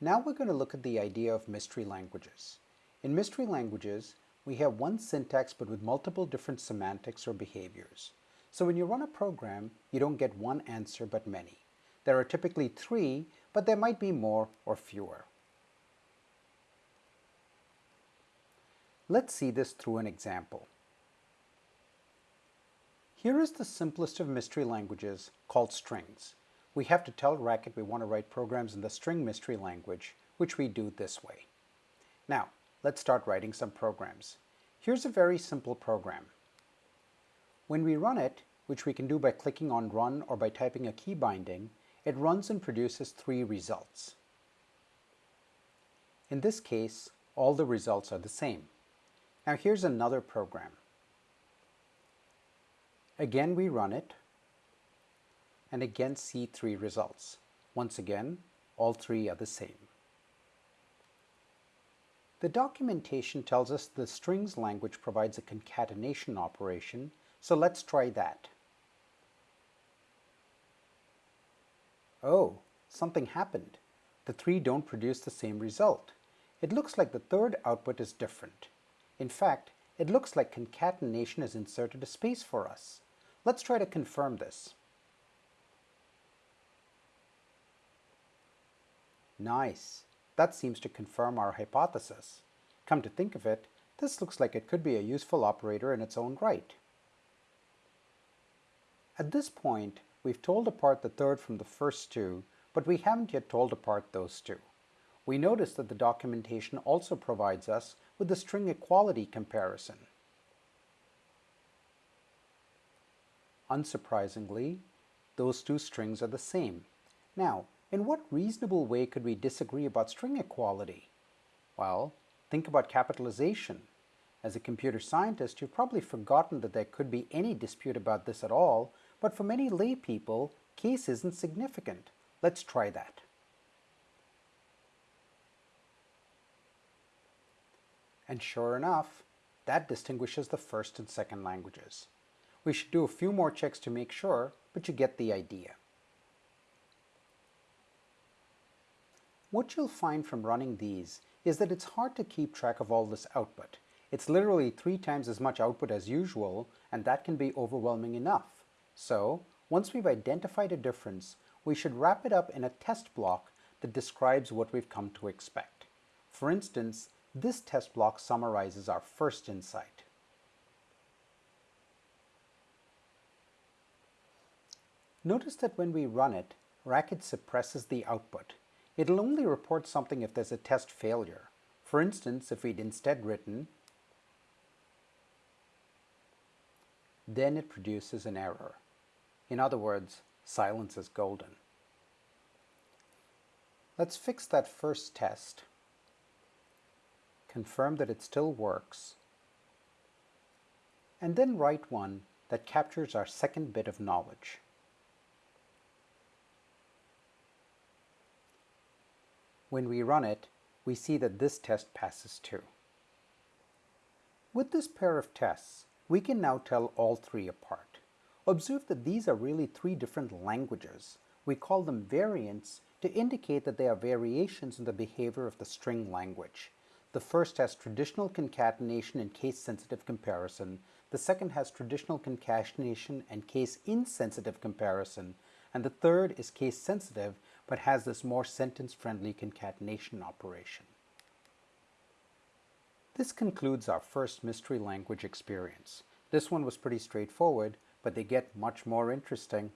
Now we're going to look at the idea of mystery languages. In mystery languages, we have one syntax but with multiple different semantics or behaviors. So when you run a program, you don't get one answer but many. There are typically three, but there might be more or fewer. Let's see this through an example. Here is the simplest of mystery languages called strings. We have to tell Racket we want to write programs in the string mystery language, which we do this way. Now, let's start writing some programs. Here's a very simple program. When we run it, which we can do by clicking on Run or by typing a key binding, it runs and produces three results. In this case, all the results are the same. Now here's another program. Again we run it and again see three results. Once again, all three are the same. The documentation tells us the strings language provides a concatenation operation, so let's try that. Oh, something happened. The three don't produce the same result. It looks like the third output is different. In fact, it looks like concatenation has inserted a space for us. Let's try to confirm this. Nice. That seems to confirm our hypothesis. Come to think of it, this looks like it could be a useful operator in its own right. At this point, we've told apart the third from the first two, but we haven't yet told apart those two. We notice that the documentation also provides us with the string equality comparison. Unsurprisingly, those two strings are the same. Now, in what reasonable way could we disagree about string equality? Well, think about capitalization. As a computer scientist, you've probably forgotten that there could be any dispute about this at all, but for many lay people, case isn't significant. Let's try that. And sure enough, that distinguishes the first and second languages. We should do a few more checks to make sure, but you get the idea. What you'll find from running these is that it's hard to keep track of all this output. It's literally three times as much output as usual, and that can be overwhelming enough. So, once we've identified a difference, we should wrap it up in a test block that describes what we've come to expect. For instance, this test block summarizes our first insight. Notice that when we run it, Racket suppresses the output. It'll only report something if there's a test failure. For instance, if we'd instead written, then it produces an error. In other words, silence is golden. Let's fix that first test, confirm that it still works, and then write one that captures our second bit of knowledge. When we run it, we see that this test passes too. With this pair of tests, we can now tell all three apart. Observe that these are really three different languages. We call them variants to indicate that they are variations in the behavior of the string language. The first has traditional concatenation and case-sensitive comparison. The second has traditional concatenation and case-insensitive comparison. And the third is case-sensitive but has this more sentence-friendly concatenation operation. This concludes our first mystery language experience. This one was pretty straightforward, but they get much more interesting